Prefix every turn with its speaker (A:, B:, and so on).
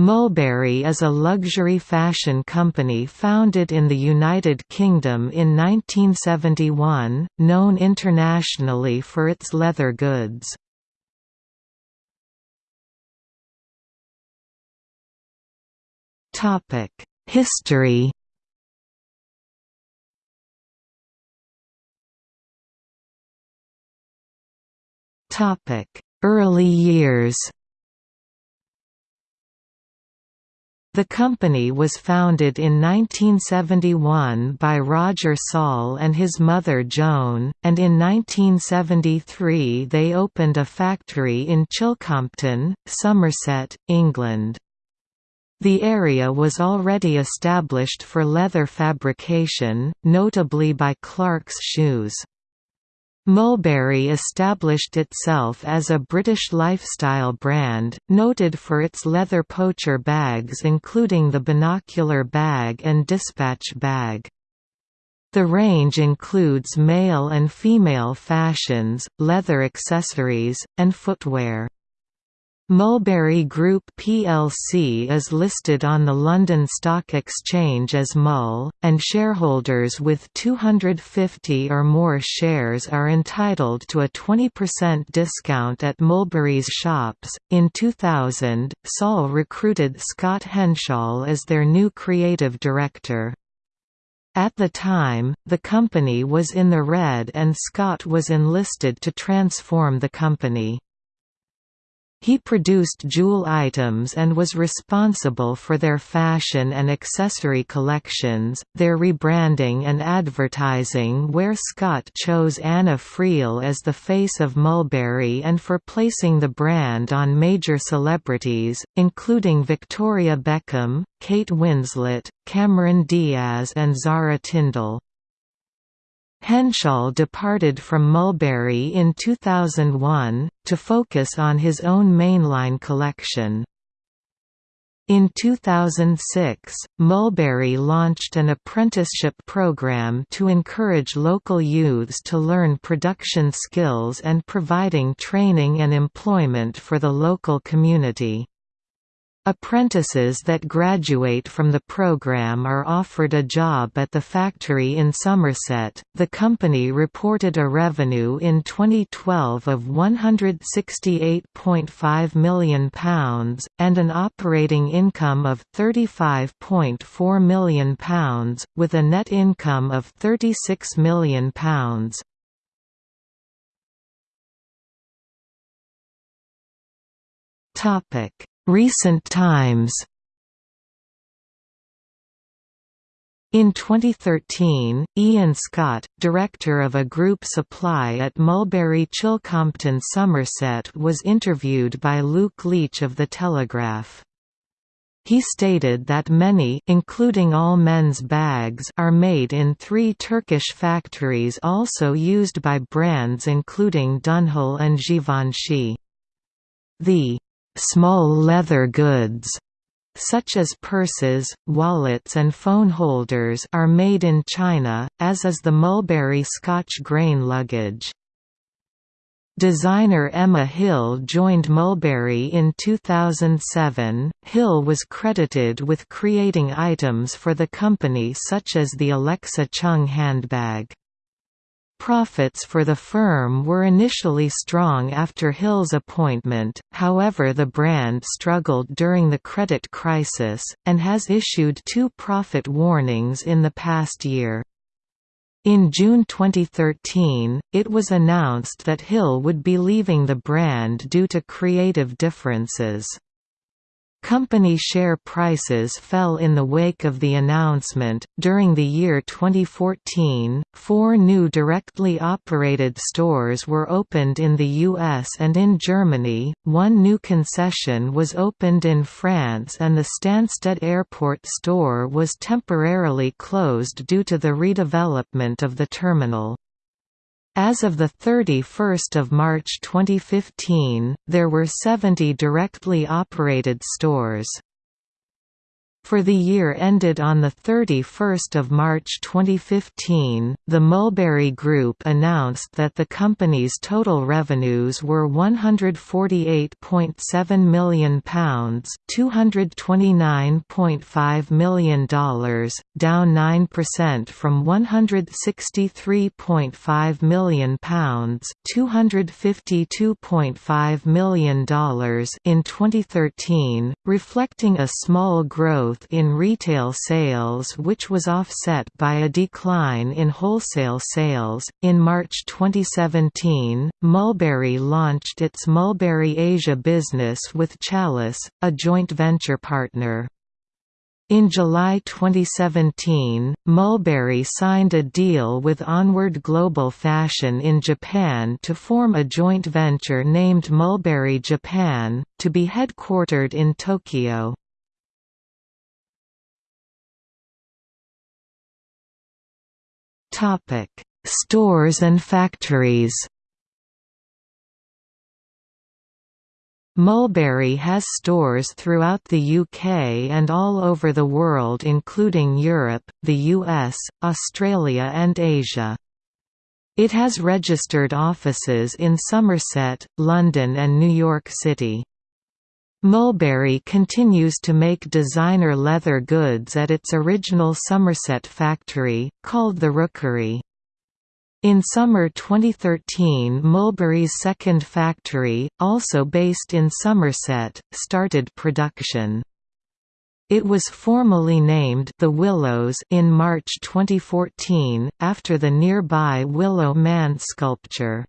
A: Mulberry is a luxury fashion company founded in the United Kingdom in 1971, known internationally for its leather goods. History Early years The company was founded in 1971 by Roger Saul and his mother Joan, and in 1973 they opened a factory in Chilcompton, Somerset, England. The area was already established for leather fabrication, notably by Clark's shoes. Mulberry established itself as a British lifestyle brand, noted for its leather poacher bags including the binocular bag and dispatch bag. The range includes male and female fashions, leather accessories, and footwear. Mulberry Group plc is listed on the London Stock Exchange as MUL, and shareholders with 250 or more shares are entitled to a 20% discount at Mulberry's shops. In 2000, Saul recruited Scott Henshaw as their new creative director. At the time, the company was in the red and Scott was enlisted to transform the company. He produced jewel items and was responsible for their fashion and accessory collections, their rebranding and advertising where Scott chose Anna Friel as the face of Mulberry and for placing the brand on major celebrities, including Victoria Beckham, Kate Winslet, Cameron Diaz and Zara Tindall. Henshaw departed from Mulberry in 2001, to focus on his own mainline collection. In 2006, Mulberry launched an apprenticeship program to encourage local youths to learn production skills and providing training and employment for the local community. Apprentices that graduate from the program are offered a job at the factory in Somerset. The company reported a revenue in 2012 of £168.5 million and an operating income of £35.4 million, with a net income of £36 million. Topic Recent times In 2013, Ian Scott, director of a group supply at Mulberry Chilcompton Somerset was interviewed by Luke Leitch of The Telegraph. He stated that many including all men's bags are made in three Turkish factories also used by brands including Dunhill and Givenchy. The Small leather goods such as purses, wallets and phone holders are made in China, as is the Mulberry Scotch grain luggage. Designer Emma Hill joined Mulberry in 2007. Hill was credited with creating items for the company such as the Alexa Chung handbag. Profits for the firm were initially strong after Hill's appointment, however the brand struggled during the credit crisis, and has issued two profit warnings in the past year. In June 2013, it was announced that Hill would be leaving the brand due to creative differences. Company share prices fell in the wake of the announcement. During the year 2014, four new directly operated stores were opened in the US and in Germany, one new concession was opened in France, and the Stansted Airport store was temporarily closed due to the redevelopment of the terminal. As of 31 March 2015, there were 70 directly operated stores. For the year ended on 31 March 2015, the Mulberry Group announced that the company's total revenues were £148.7 million $229.5 million, down 9% from £163.5 million $252.5 million in 2013, reflecting a small growth growth in retail sales, which was offset by a decline in wholesale sales. In March 2017, Mulberry launched its Mulberry Asia business with Challice, a joint venture partner. In July 2017, Mulberry signed a deal with Onward Global Fashion in Japan to form a joint venture named Mulberry Japan, to be headquartered in Tokyo. Stores and factories. Mulberry has stores throughout the UK and all over the world including Europe, the US, Australia and Asia. It has registered offices in Somerset, London and New York City. Mulberry continues to make designer leather goods at its original Somerset factory, called the Rookery. In summer 2013 Mulberry's second factory, also based in Somerset, started production. It was formally named The Willows in March 2014, after the nearby Willow Man sculpture.